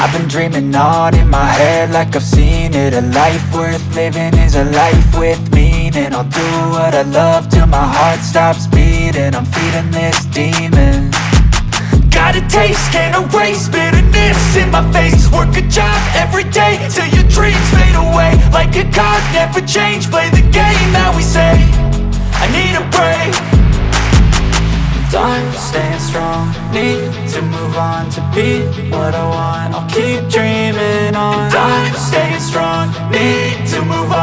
I've been dreaming on in my head like I've seen it. A life worth living is a life with meaning. I'll do what I love till my heart stops beating. I'm feeding this demon. Got a taste, can't erase bitterness in my face. Work a job every day till your dreams fade away. Like a card, never change, play the game that we say. I need a break Time staying strong, need to move on to be what I want. I'll keep dreaming on. Time staying strong, need to move on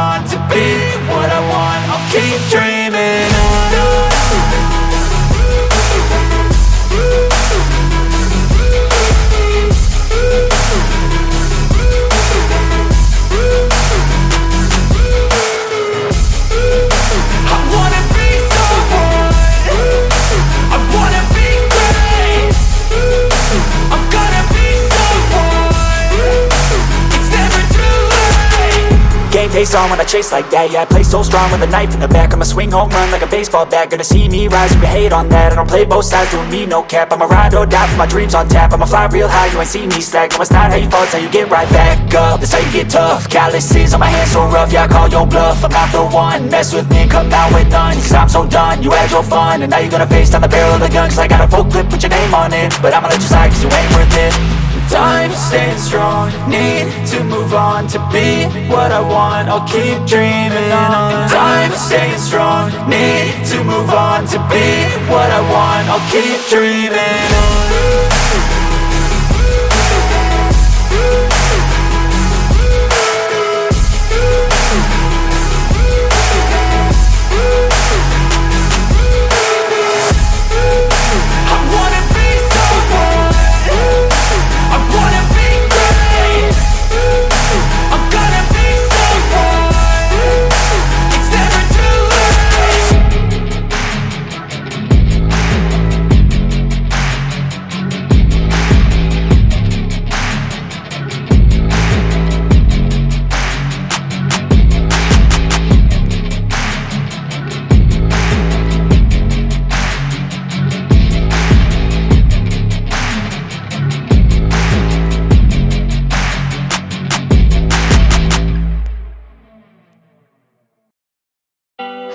face on when I chase like that. Yeah, I play so strong with a knife in the back. I'ma swing home run like a baseball bat. Gonna see me rise, you can hate on that. I don't play both sides, doing me no cap. I'ma ride or die for my dreams on tap. I'ma fly real high, you ain't see me slack. No, it's not how you fall, it's how you get right back up. That's how you get tough. Calluses on my hands so rough Yeah, I call your bluff. I'm not the one. Mess with me come out with none. Cause I'm so done You had your fun. And now you're gonna face down the barrel of the gun Cause I got a full clip put your name on it. But I'ma let you slide cause you ain't worth it Time staying strong. Need to move on to be what I want. I'll keep dreaming on. Time staying strong. Need to move on to be what I want. I'll keep dreaming on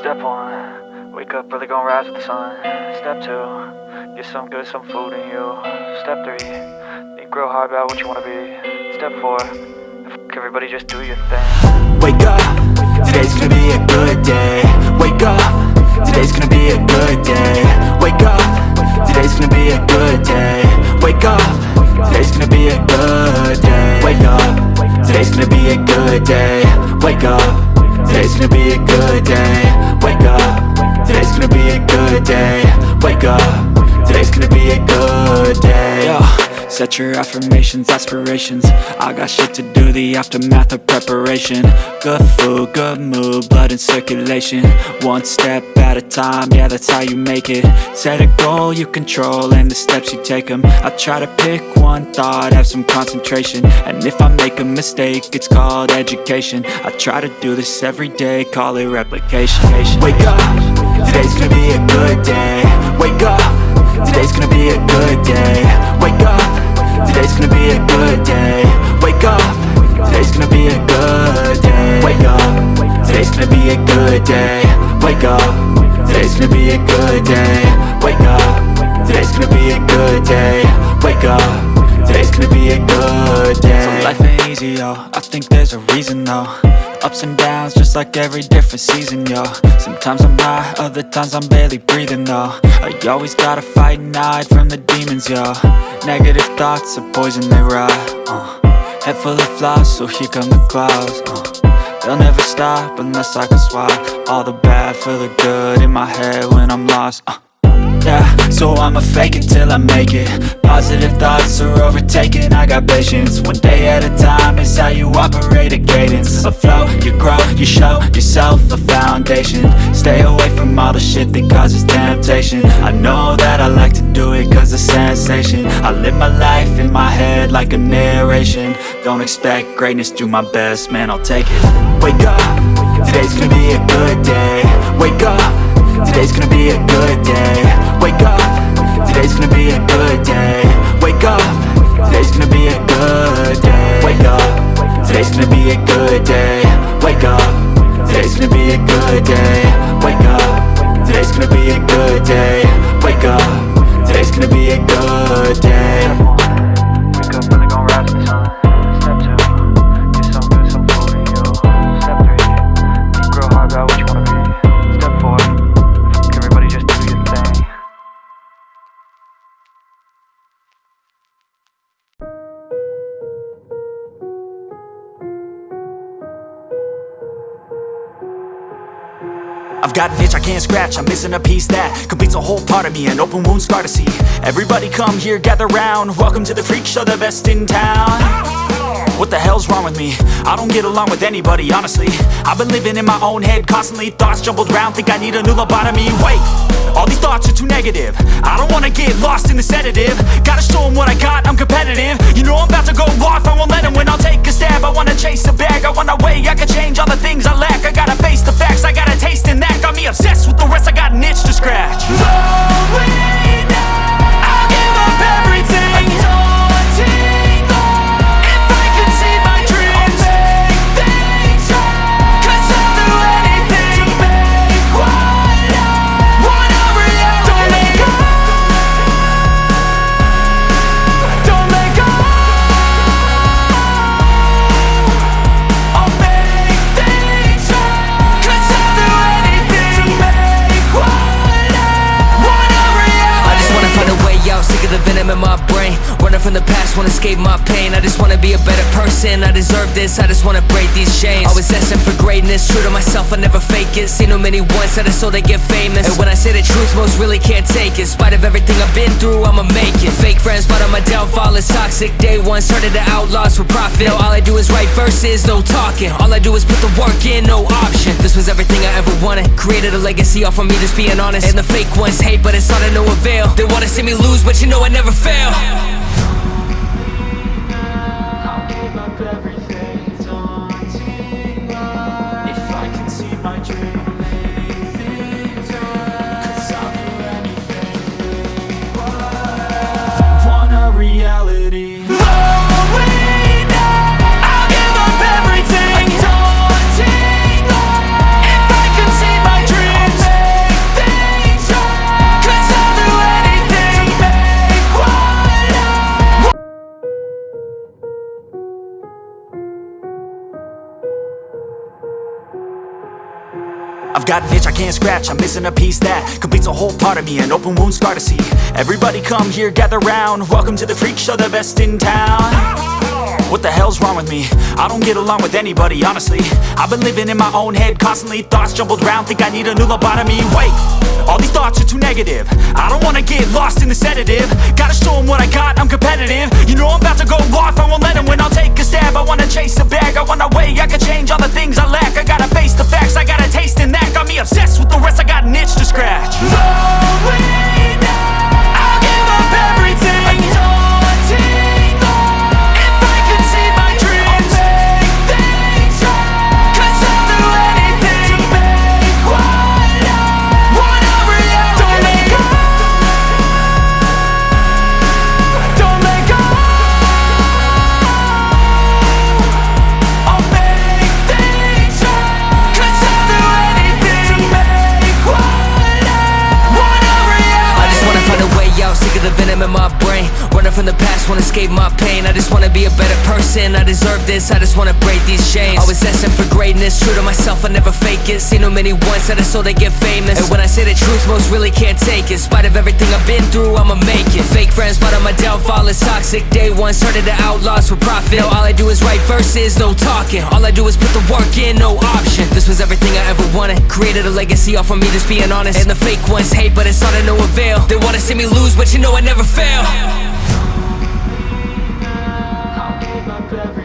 Step one, wake up early, gonna rise with the sun. Step two, get some good, some food in you. Step three, think real hard about what you wanna be. Step four, f- everybody just do your thing. Wake up, today's gonna be a good day Wake up, today's gonna be a good day Wake up, today's gonna be a good day Wake up, today's gonna be a good day Wake up, today's gonna be a good day Wake up, Wake up, today's gonna be a good day. Yo. Set your affirmations, aspirations. I got shit to do, the aftermath of preparation. Good food, good mood, blood in circulation. One step at a time, yeah that's how you make it. Set a goal you control and the steps you take them I try to pick one thought, have some concentration. And if I make a mistake, it's called education. I try to do this every day, call it replication. Wake up, today's gonna be a good day. Wake up, today's gonna be a good day. Wake up. Today's gonna be a good day. Wake up. Today's gonna be a good day. Wake up. Today's gonna be a good day. Wake up. Today's gonna be a good day. Wake up. Today's gonna be a good day. Wake up. Today's gonna be a good day. So life ain't easy, yo. I think there's a reason, though Ups and downs, just like every different season, yo Sometimes I'm high, other times I'm barely breathing, though I always gotta fight and hide from the demons, yo Negative thoughts are poison, they rot, uh. Head full of flies, so here come the clouds, uh. They'll never stop unless I can swap All the bad for the good in my head when I'm lost, uh. Yeah, so I'ma fake it till I make it Positive thoughts are overtaken, I got patience One day at a time is how you operate a cadence A flow, you grow, you show yourself a foundation. Stay away from all the shit that causes temptation. I know that I like to do it cause it's sensation. I live my life in my head like a narration. Don't expect greatness, do my best, man, I'll take it. Wake up, today's gonna be a good day. Wake up Today's gonna be a good day be a I've got an itch I can't scratch, I'm missing a piece that completes a whole part of me, an open wound scar to see. Everybody come here, gather round, welcome to the freak show, the best in town. What the hell's wrong with me? I don't get along with anybody, honestly. I've been living in my own head, constantly thoughts jumbled round, think I need a new lobotomy. Wait, all these thoughts are too negative. I don't wanna get lost in the sedative. Gotta show 'em what I got, I'm competitive. You know I'm about to go off, I won't let 'em win, I'll take a stab. I wanna chase a bag, I wanna way I can change all the things I lack. I gotta face the facts, I got a taste in that. Got me obsessed with the rest, I got an itch to scratch. I'll give the escape my pain. I just wanna be a better person, I deserve this I just wanna break these chains. Always asking for greatness, true to myself, I never fake it. Seen too many once, that is so they get famous. And when I say the truth, most really can't take it. In spite of everything I've been through, I'ma make it. Fake friends, but on my downfall is toxic. Day one, started the outlaws for profit. Now all I do is write verses, no talking. All I do is put the work in, no option. This was everything I ever wanted. Created a legacy off of me, just being honest. And the fake ones hate, but it's all to no avail. They wanna see me lose, but you know I never fail I've got an itch I can't scratch, I'm missing a piece that completes a whole part of me, an open wound scar to see. Everybody come here, gather round, welcome to the freak show, the best in town. What the hell's wrong with me? I don't get along with anybody, honestly. I've been living in my own head, constantly thoughts jumbled round, think I need a new lobotomy. Wait, all these thoughts are too negative. I don't wanna get lost in the sedative. Gotta show 'em what I got, I'm competitive. You know I'm about to go off, I won't let 'em win, I'll take a stab. I wanna chase a bag, I wanna way I can change all the things I lack. I gotta obsessed with the rest, I got an itch to scratch. I'll my pain. I just wanna be a better person, I deserve this. I just wanna break these chains. Always asking for greatness, true to myself, I never fake it. Seen too many once, that is so they get famous. And when I say the truth, most really can't take it. In spite of everything I've been through, I'ma make it. Fake friends, but on my downfall. Is toxic. Day one, started the outlaws for profit. Now all I do is write verses, no talking. All I do is put the work in, no option. This was everything I ever wanted. Created a legacy off of me, just being honest. And the fake ones hate, but it's all to no avail. They wanna see me lose, but you know I never fail every